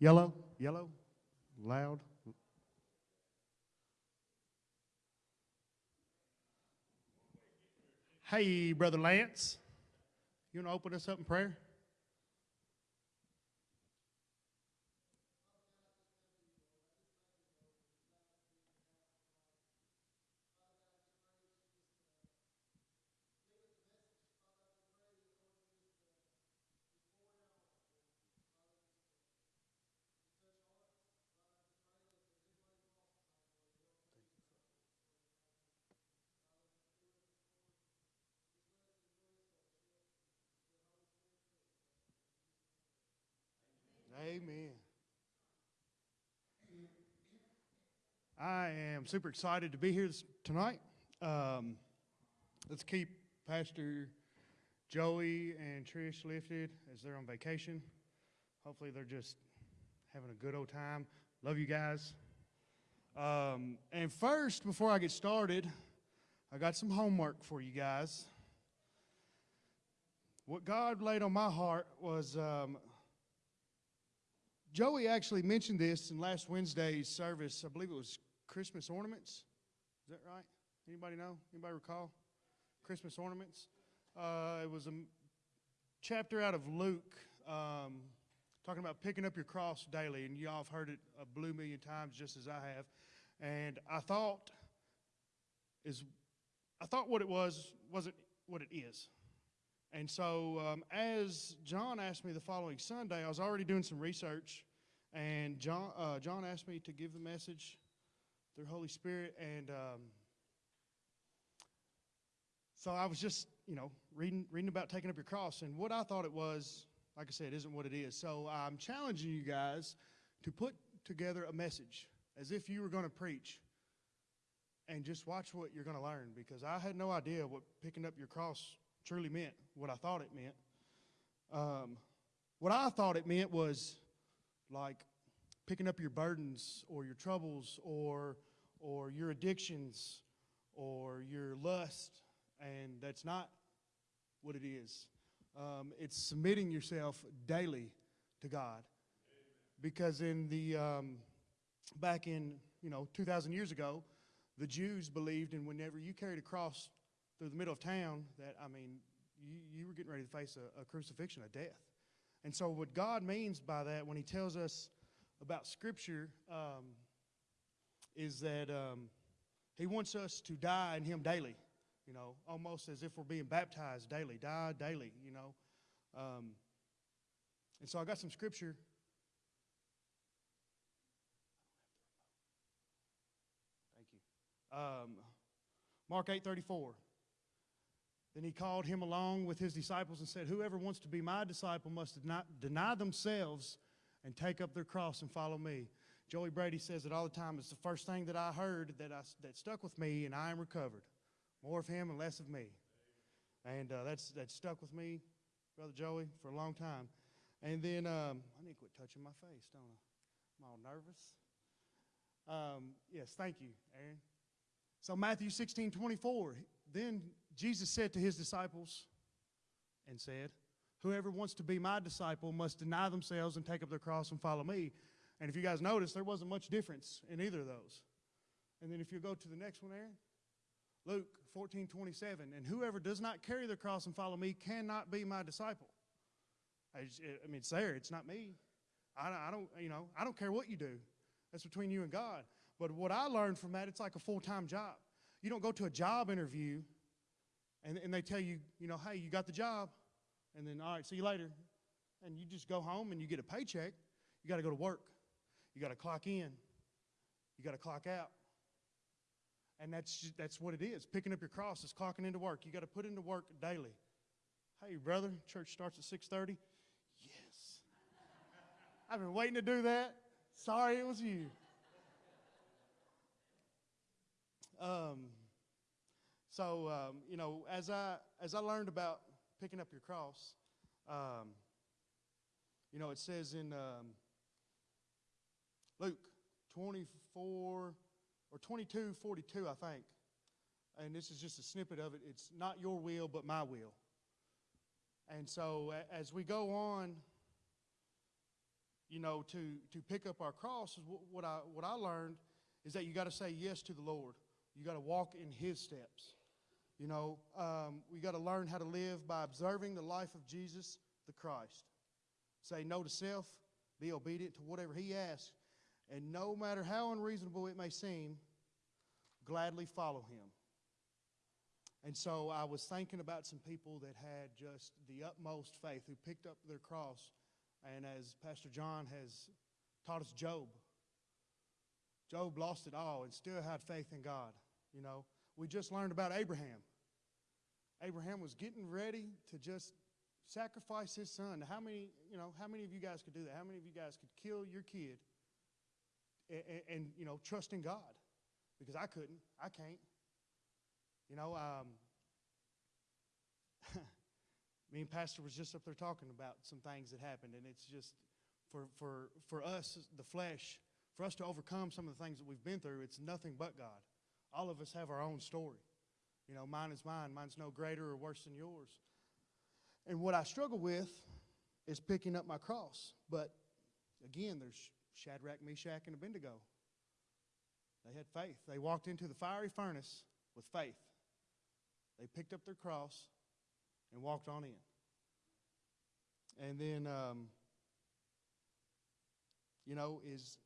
Yellow, yellow, loud. Hey, Brother Lance, you want to open us up in prayer? Amen. I am super excited to be here tonight. Um, let's keep Pastor Joey and Trish lifted as they're on vacation. Hopefully, they're just having a good old time. Love you guys. Um, and first, before I get started, I got some homework for you guys. What God laid on my heart was um, Joey actually mentioned this in last Wednesday's service. I believe it was Christmas ornaments. Is that right? Anybody know? Anybody recall? Christmas ornaments. Uh, it was a chapter out of Luke um, talking about picking up your cross daily, and y'all have heard it a blue million times, just as I have. And I thought is I thought what it was wasn't what it is. And so, um, as John asked me the following Sunday, I was already doing some research, and John, uh, John asked me to give the message through Holy Spirit, and um, so I was just, you know, reading reading about taking up your cross, and what I thought it was, like I said, isn't what it is. So I'm challenging you guys to put together a message as if you were going to preach, and just watch what you're going to learn, because I had no idea what picking up your cross truly meant, what I thought it meant. Um, what I thought it meant was like picking up your burdens or your troubles or, or your addictions or your lust, and that's not what it is. Um, it's submitting yourself daily to God. Because in the, um, back in, you know, 2,000 years ago, the Jews believed, and whenever you carried a cross through the middle of town that, I mean, you, you were getting ready to face a, a crucifixion, a death. And so, what God means by that when He tells us about Scripture um, is that um, He wants us to die in Him daily, you know, almost as if we're being baptized daily, die daily, you know. Um, and so, I got some Scripture. Thank you. Um, Mark 8 34. Then he called him along with his disciples and said, Whoever wants to be my disciple must deny, themselves and take up their cross and follow me. Joey Brady says it all the time. It's the first thing that I heard that, I, that stuck with me, and I am recovered. More of him and less of me. And uh, that's, that's stuck with me, Brother Joey, for a long time. And then um, I need to quit touching my face, don't I? I'm all nervous. Um, yes, thank you, Aaron. So Matthew 16, 24. Then Jesus said to his disciples and said, Whoever wants to be my disciple must deny themselves and take up their cross and follow me. And if you guys notice, there wasn't much difference in either of those. And then if you go to the next one, Aaron, Luke 14, 27. And whoever does not carry their cross and follow me cannot be my disciple. I, just, I mean, it's there. It's not me. I, I don't, you know, I don't care what you do. That's between you and God. But what I learned from that, it's like a full-time job. You don't go to a job interview and, and they tell you, you know, hey, you got the job. And then, all right, see you later. And you just go home and you get a paycheck. You got to go to work. You got to clock in. You got to clock out. And that's, just, that's what it is. Picking up your cross is clocking into work. You got to put into work daily. Hey, brother, church starts at 6.30. Yes. I've been waiting to do that. Sorry it was you. Um, so um, you know, as I as I learned about picking up your cross, um, you know, it says in um, Luke 24 or 22, 42, I think, and this is just a snippet of it. It's not your will, but my will. And so as we go on you know, to, to pick up our cross, what, I, what I learned is that you got to say yes to the Lord. You got to walk in His steps. You know, um, we got to learn how to live by observing the life of Jesus the Christ. Say no to self, be obedient to whatever He asks, and no matter how unreasonable it may seem, gladly follow Him. And so I was thinking about some people that had just the utmost faith, who picked up their cross. And as Pastor John has taught us, Job. Job lost it all and still had faith in God. You know, we just learned about Abraham. Abraham was getting ready to just sacrifice his son. How many, you know, how many of you guys could do that? How many of you guys could kill your kid and, and, you know, trust in God? Because I couldn't. I can't. You know, um, me and Pastor was just up there talking about some things that happened, and it's just for, for, for us, the flesh, for us to overcome some of the things that we've been through, it's nothing but God. All of us have our own story. You know, mine is mine. Mine's no greater or worse than yours. And what I struggle with is picking up my cross. But again, there's Shadrach, Meshach, and Abednego. They had faith. They walked into the fiery furnace with faith. They picked up their cross and walked on in. And then, um, you know, is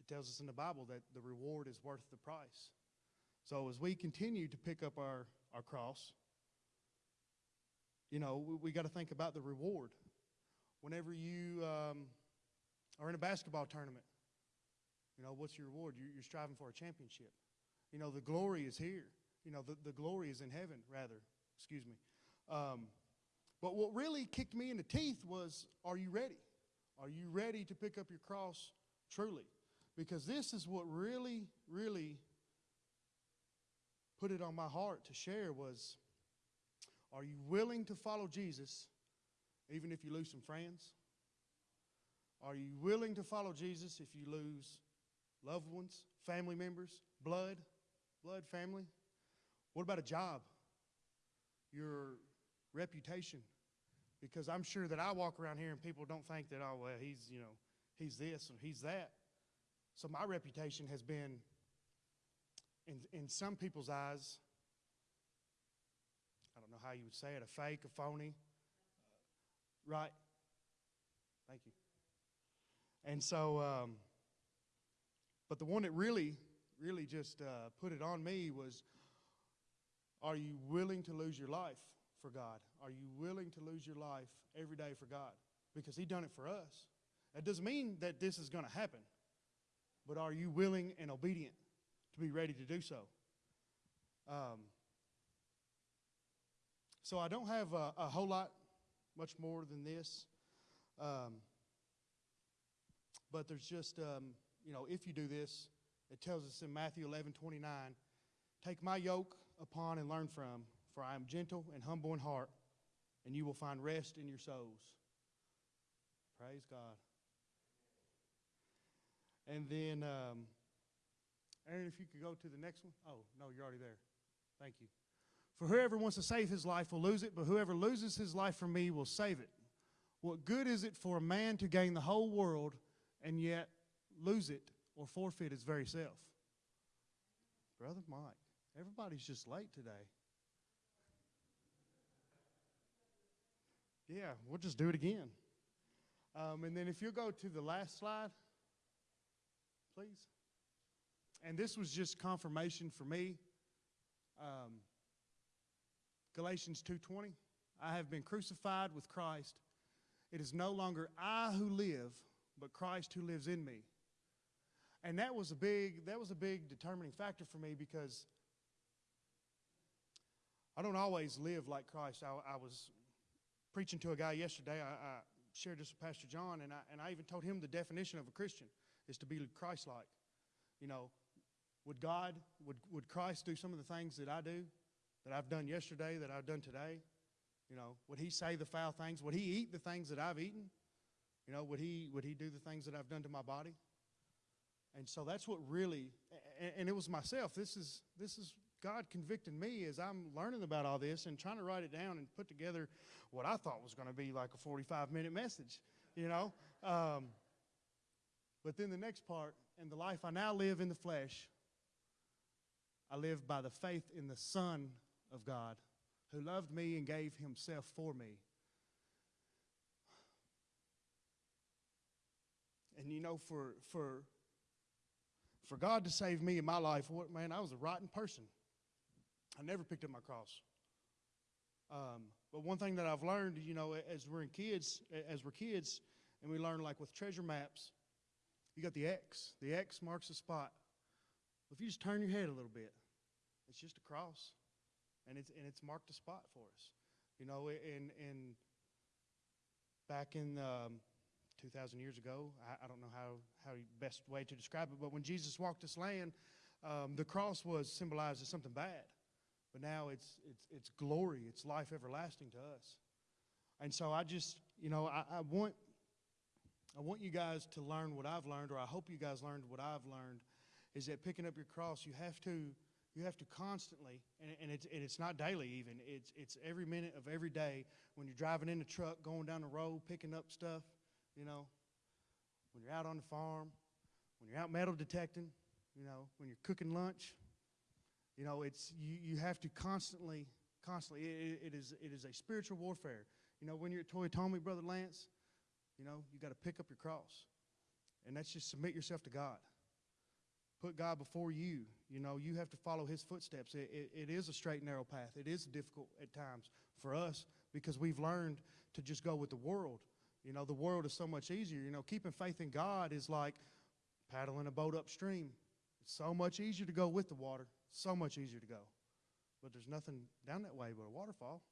it tells us in the Bible that the reward is worth the price. So as we continue to pick up our, our cross, you know, we, we got to think about the reward. Whenever you um, are in a basketball tournament, you know, what's your reward? You're, you're striving for a championship. You know, the glory is here. You know, the, the glory is in heaven, rather. Excuse me. Um, but what really kicked me in the teeth was are you ready? Are you ready to pick up your cross truly? Because this is what really, really put it on my heart to share was are you willing to follow Jesus even if you lose some friends? Are you willing to follow Jesus if you lose loved ones, family members, blood, blood family? What about a job? Your reputation? Because I'm sure that I walk around here and people don't think that, oh, well, he's, you know, he's this or he's that. So my reputation has been, in, in some people's eyes, I don't know how you would say it, a fake, a phony. Right? Thank you. And so, um, but the one that really, really just uh, put it on me was are you willing to lose your life for God? Are you willing to lose your life every day for God? Because He done it for us. That doesn't mean that this is going to happen, but are you willing and obedient to be ready to do so? Um, so I don't have a, a, whole lot, much more than this. Um, but there's just, um, you know, if you do this, it tells us in Matthew 11 29, take my yoke upon and learn from, for I am gentle and humble in heart, and you will find rest in your souls. Praise God. And then, um, Aaron, if you could go to the next one. Oh, no, you're already there. Thank you. For whoever wants to save his life will lose it, but whoever loses his life for me will save it. What good is it for a man to gain the whole world and yet lose it or forfeit his very self? Brother Mike. Everybody's just late today. Yeah, we'll just do it again. Um, and then if you go to the last slide, please. And this was just confirmation for me. Um, Galatians 2:20. I have been crucified with Christ. It is no longer I who live, but Christ who lives in me. And that was a big that was a big determining factor for me because I don't always live like Christ. I, I was preaching to a guy yesterday. I, I, shared this with Pastor John, and I, and I even told him the definition of a Christian is to be Christ like. You know, would God, would, would Christ do some of the things that I do, that I've done yesterday, that I've done today? You know, would he say the foul things? Would he eat the things that I've eaten? You know, would he, would he do the things that I've done to my body? And so that's what really, and, and it was myself. This is, this is God convicting me as I'm learning about all this and trying to write it down and put together what I thought was going to be like a 45 minute message, you know. Um, but then the next part, and the life I now live in the flesh, I live by the faith in the Son of God who loved me and gave himself for me. And you know, for for for God to save me in my life, what man, I was a rotten person. I never picked up my cross. Um, but one thing that I've learned, you know, as we're in kids, as we're kids, and we learn like with treasure maps, you got the X. The X marks the spot. If you just turn your head a little bit, it's just a cross, and it's and it's marked a spot for us. You know, in in back in um, 2,000 years ago, I, I, don't know how how best way to describe it, but when Jesus walked this land, um, the cross was symbolized as something bad, but now it's it's it's glory, it's life everlasting to us. And so I just, you know, I, I want I want you guys to learn what I've learned, or I hope you guys learned what I've learned, is that picking up your cross, you have to you have to constantly, and, and, it's, and it's not daily even, it's, it's every minute of every day when you're driving in the truck, going down the road, picking up stuff, you know, when you're out on the farm, when you're out metal detecting, you know, when you're cooking lunch, you know, it's, you, you have to constantly, constantly, it, it, is, it is a spiritual warfare. You know, when you're at Toyotomi, Brother Lance, you know, you got to pick up your cross. And that's just submit yourself to God put God before you. You know, you have to follow His footsteps. It, it, it is a straight, narrow path. It is difficult at times for us because we've learned to just go with the world. You know, the world is so much easier. You know, keeping faith in God is like paddling a boat upstream. It's so much easier to go with the water, so much easier to go. But there's nothing down that way but a waterfall,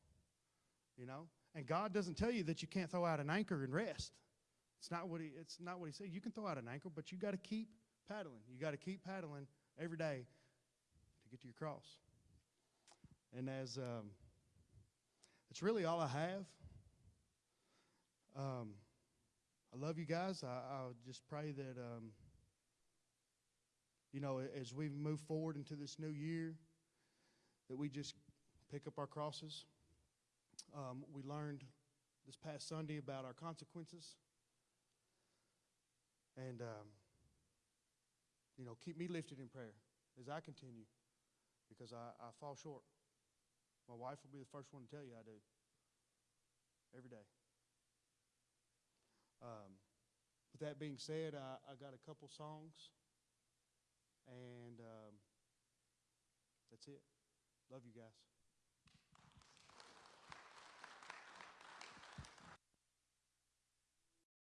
you know? And God doesn't tell you that you can't throw out an anchor and rest. It's not what he, it's not what he said. You can throw out an anchor, but you got to keep paddling. You got to keep paddling every day to get to your cross. And as um, it's really all I have. Um, I love you guys. I, I'll just pray that, um, you know, as we move forward into this new year, that we just pick up our crosses. Um, we learned this past Sunday about our consequences. And um, you know, keep me lifted in prayer as I continue because I, I fall short. My wife will be the first one to tell you I do every day. Um, with that being said, I, I got a couple songs, and um, that's it. Love you guys.